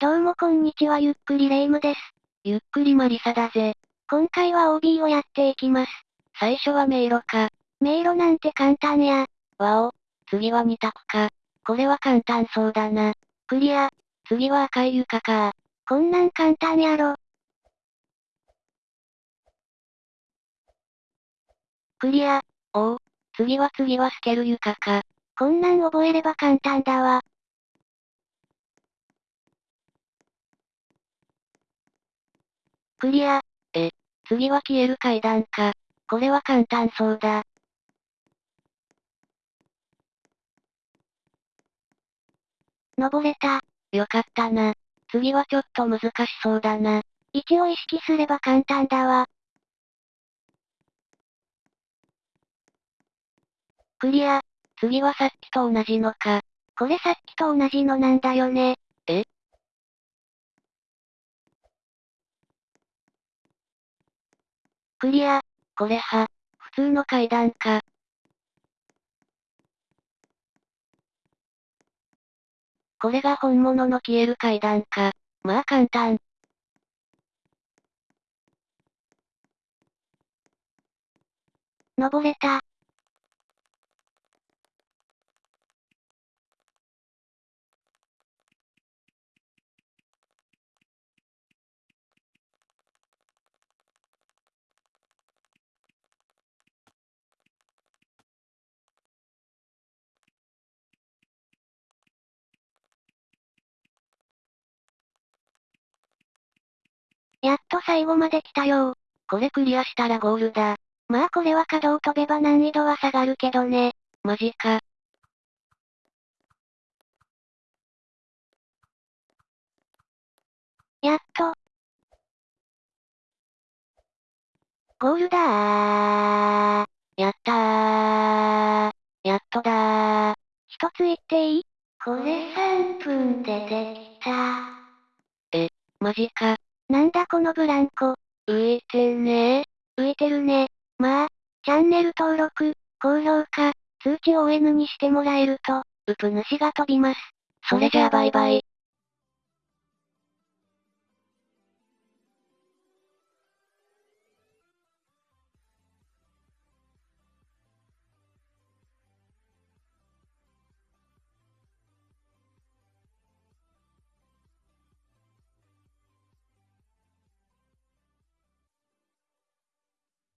どうもこんにちはゆっくりレ夢ムです。ゆっくりマリサだぜ。今回は OB をやっていきます。最初は迷路か。迷路なんて簡単や。わお、次は二択か。これは簡単そうだな。クリア。次は赤い床か。こんなん簡単やろ。クリア。おお、次は次は透ける床か。こんなん覚えれば簡単だわ。クリア。え、次は消える階段か。これは簡単そうだ。登れた。よかったな。次はちょっと難しそうだな。位置を意識すれば簡単だわ。クリア。次はさっきと同じのか。これさっきと同じのなんだよね。えクリア。これは、普通の階段か。これが本物の消える階段か。まあ簡単。登れた。やっと最後まで来たよこれクリアしたらゴールだ。まあこれは角を飛べば難易度は下がるけどね。マジか。やっと。ゴールだー。やったー。やっとだー。一つ言っていい？これ3分でできた。え、マジか。なんだこのブランコ。浮いてね浮いてるね。まあ、チャンネル登録、高評価、通知を ON にしてもらえると、うぷ主が飛びます。それじゃあバイバイ。